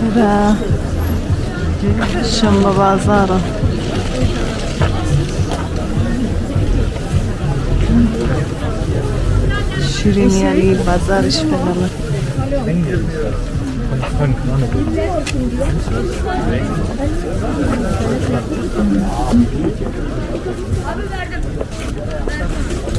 Bura Şamba bazarı. Şiriniyeli bazar işbirliği.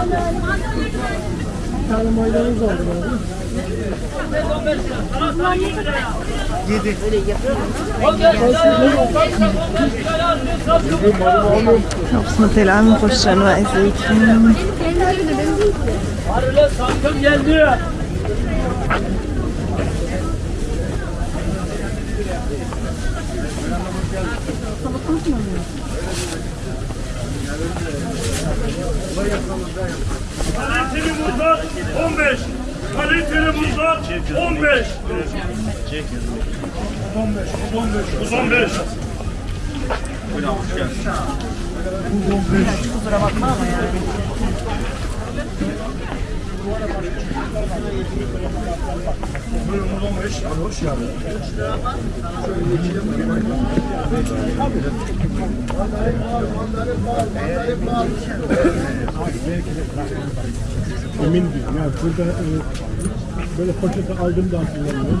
안녕하세요. Kapsına telamı koşan ve zeytin. Arılar salkım geldi. Kaliteli muzlar 15. Kaliteli muzlar 15. 15, 15, 15. Emin değilim. Yani burada e, böyle poşete aldım da hatırlamıyorum.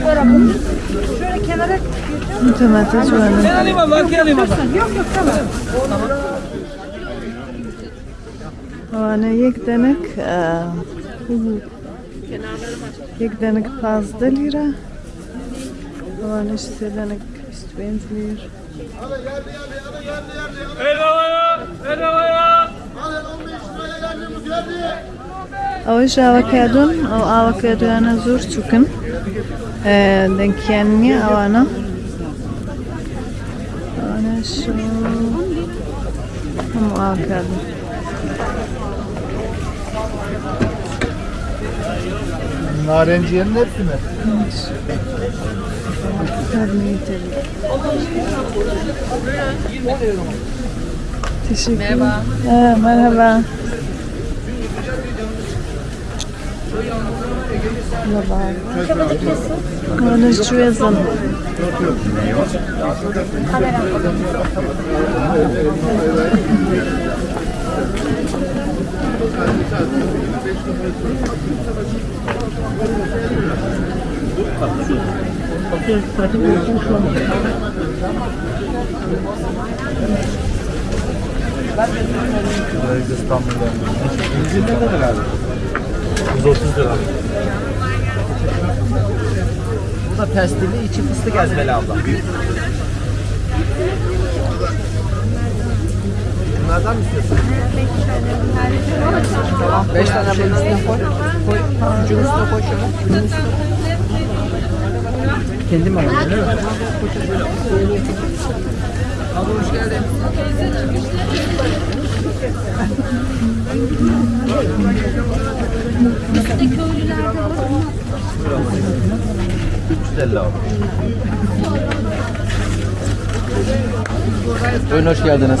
yürü, yürü. Domates var. Alayım abla, arkaya alayım abla. Hani yek denek yek denek fazla lira. Hani işte denek işte benziyor. Bedavaya, bedavaya. Hoje avokadon, o avokado yana Eee denk yani avana. Avana şu. Ama avokado. Narenciyenin hepsi mi? Yiyelim. Teşekkür Merhaba. Ee, merhaba. Merhaba. Konuşuyorsun. İstanbul'dan. İzin ne kadar abi? 130 lira. Bu da pestilli içi fıstık ezmeli abla. Bunlardan mı istiyorsun? Tamam. Beş tane bunun üstüne koy. Koy. Ucun üstüne koy şöyle. Kendim alayım değil mi? Abi hoş geldin. Köylülerde var. 350 abi. Buyurun hoş geldiniz.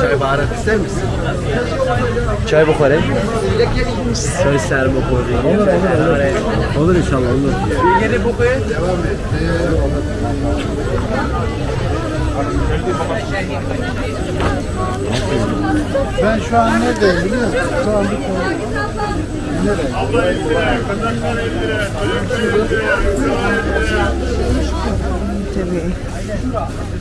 Çay baharat ister misin? Çay bukhari. Çay ser bukhari. Olur olur. Olur inşallah olur. Yeni bukhari. Devam et. Ben şu an neredeyim biliyor musun? Şu an bir konu. Nereye? Tabii.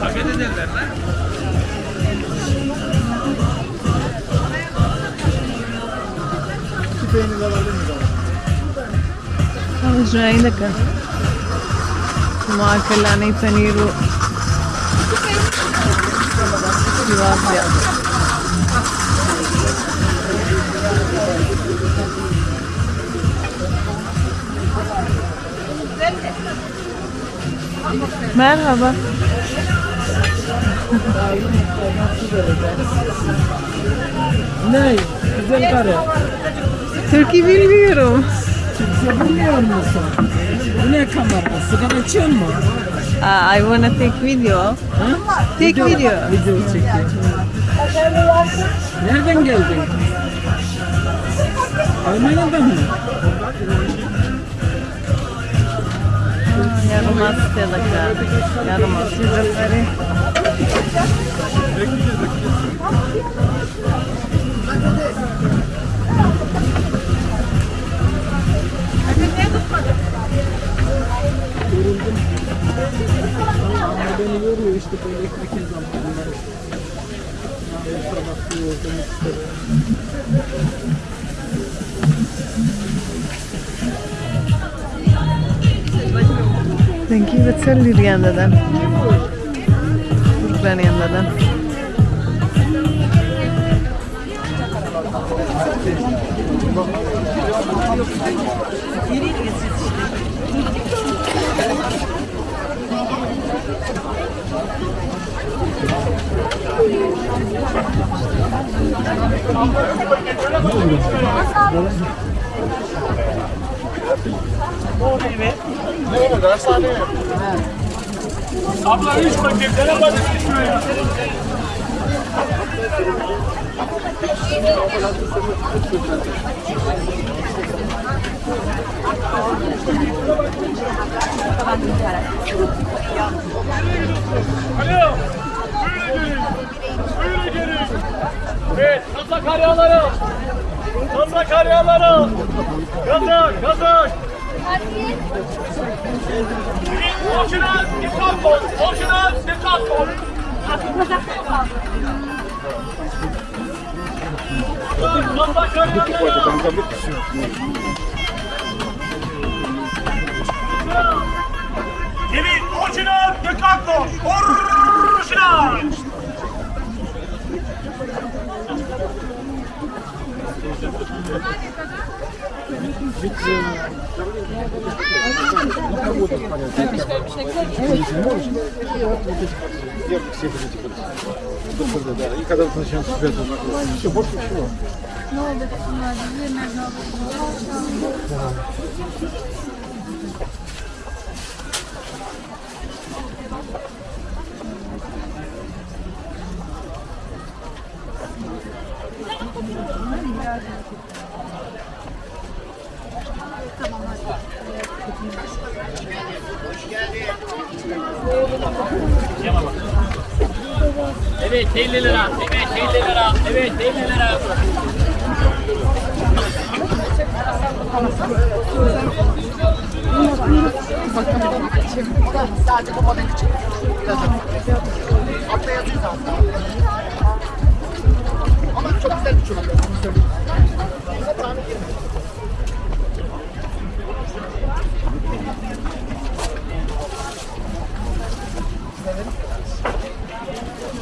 Hakikaten derler lan. का माँ लाने पनीर वो जवाब दिया Merhaba. Ne? Güzel karı. Türkiye bilmiyorum. Bilmiyor musun? Bu ne kamera? Sigara içiyor mu? Uh, I wanna take video. Take video. Video çekiyor. Nereden geldin? Almanya'dan mı? Yaramaz telaka. Yaramaz. Sizleri. Beni yoruyor işte böyle ekmek zamanları. Sabah yordum işte. Thank you. Veselli yandadan. Kurban yandadan. Abla 3 paket. Ne var? Alo. Böyle gelin. Böyle gelin. Evet. Kasa karyaları. Kasa karyaları. Kazak. Kazak. Boşuna dikkat ol. Boşuna dikkat ol. Kasa karyaları. атаку! Уржа! Ведь ну, кого-то понятно. Я все будете ходить. Да, и когда начнем себя знакомить. Все, больше ничего. Ну, наверное, Evet 50 lira. Evet 50 lira. Evet 50 lira. Sadece bu model için. Altta yazıyor zaten. Ama çok güzel bir çorap. Onu söyleyeyim. Buna tane girmiyor.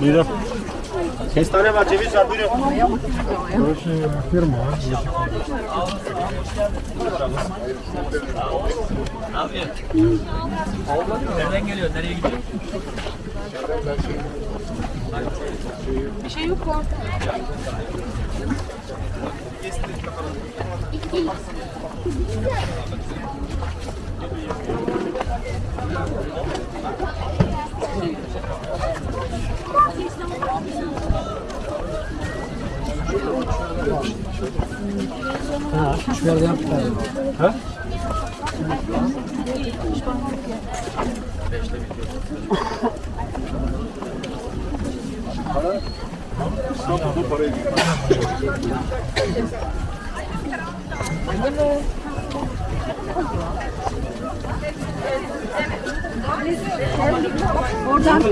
Buyurun. Kestane var, ceviz var, buyurun. Burası firma. Nereden geliyor? Nereye gidiyor? Ha, şöyle yap. Ha? Para, İstanbul'da parayı Oradan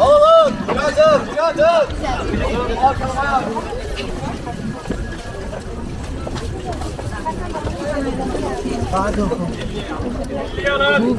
Oğlum! Yazın! Yazın! Arkana Pardon. Pardon.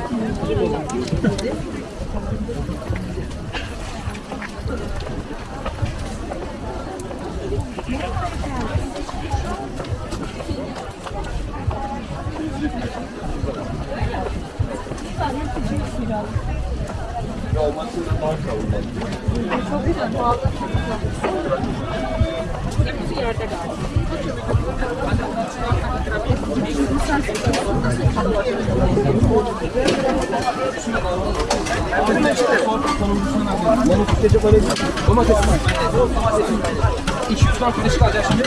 Domates. 200 gram karışık alacağız şimdi.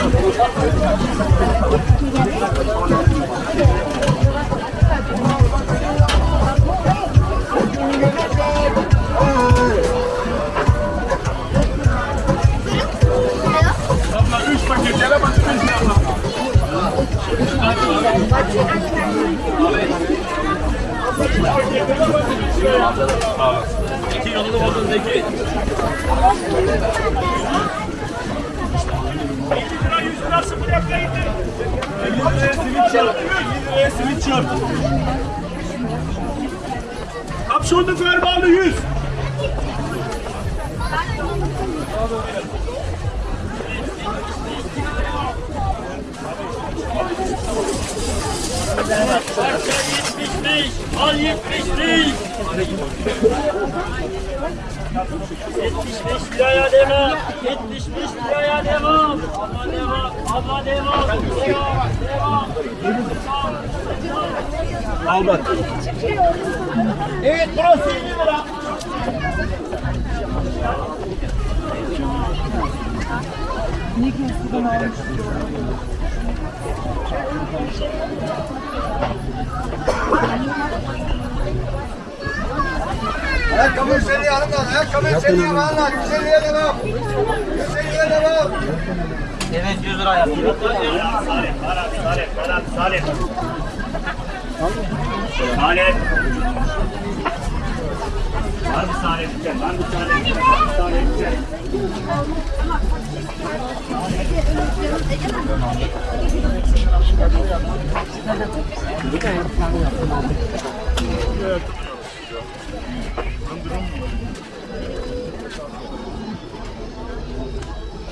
İki Zeki. 50 lira 100 lira sıfır yapmayın. 50 liraya simit çarp. 50 liraya simit çarp. Kapşonlu fermanlı 100. Al 75. 75 liraya devam. 75 liraya devam. Abla devam. Abla devam. Devam. Devam. Al bak. Evet burası 50 lira. Ayakkabı 150 alın lan. Ayakkabı 150 alın lan. 150'ye devam. 150'ye devam. Evet 100 lira yapıyor. Salep, Salep, Salep, Salep, Salep. Salep. Var mı? Gel, var mı Salep? Var mı Salep?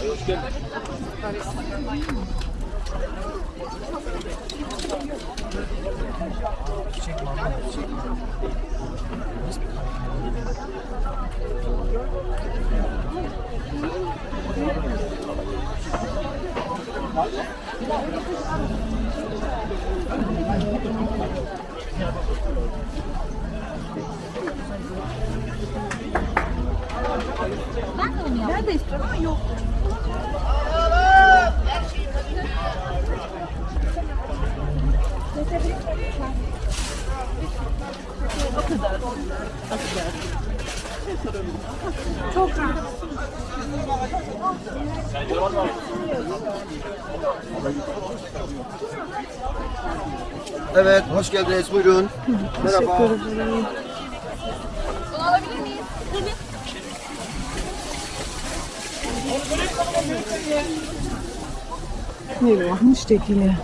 Hoş geldin. Neredeyse ama yok. Evet, hoş geldiniz. Buyurun. Merhaba. Eyvah müştekili.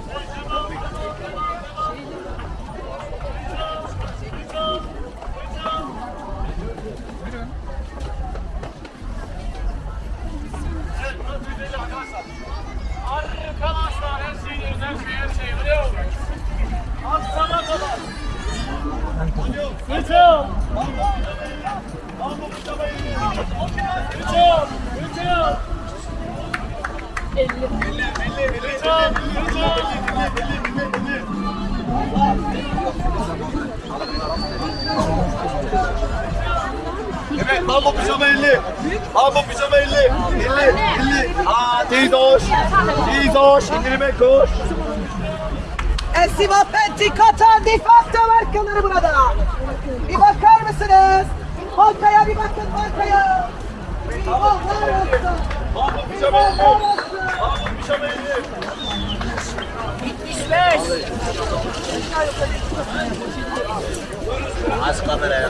Evet, mambo pijama 50. Mambo pijama 50. 50, 50. Aa, teyze hoş. Teyze hoş. İndirime koş. Esiva Penti Katar defakto markaları burada. Bir bakar mısınız? Markaya bir bakın markaya. Allah olsun. Mambo pijama 50. Mambo pijama 50. Az kameraya.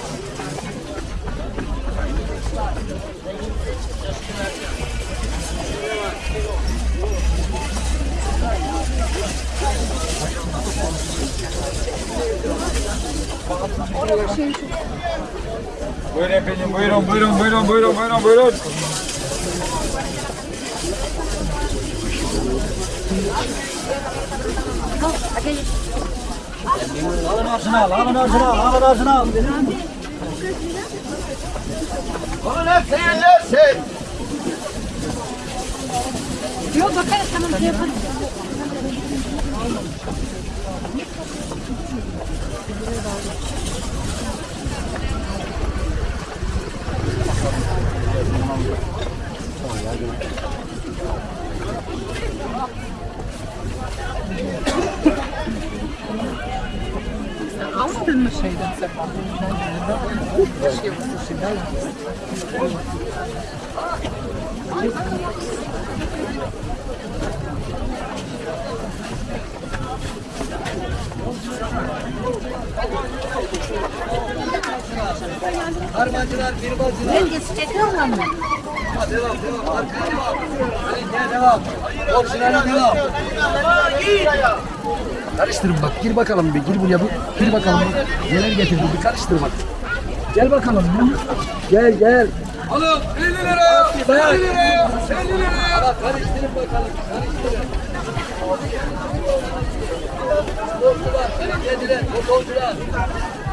Buyurun buyurun, buyurun, buyurun, buyurun, buyurun. Alın ağzına al, alın ağzına al, alın ağzına al. Onun hepsini yerlersin. Yok bakarız tamam şey yaparız. Almadın mı şeyden sefa? Harmancılar, birbacılar. Rengesi çekiyor mu? Devam, devam. Arkaya devam. Harekete devam. Orijinali devam. Karıştırın bak. Gir bakalım bir. Gir buraya. bir. Gir bakalım. Neler getirdi. Bir karıştır bak. Gel bakalım. Gel gel. Alın 50 lira. 50 lira. 50 lira. Bak karıştırın bakalım. Karıştırın. Sporcular, belediyeciler, motorcular.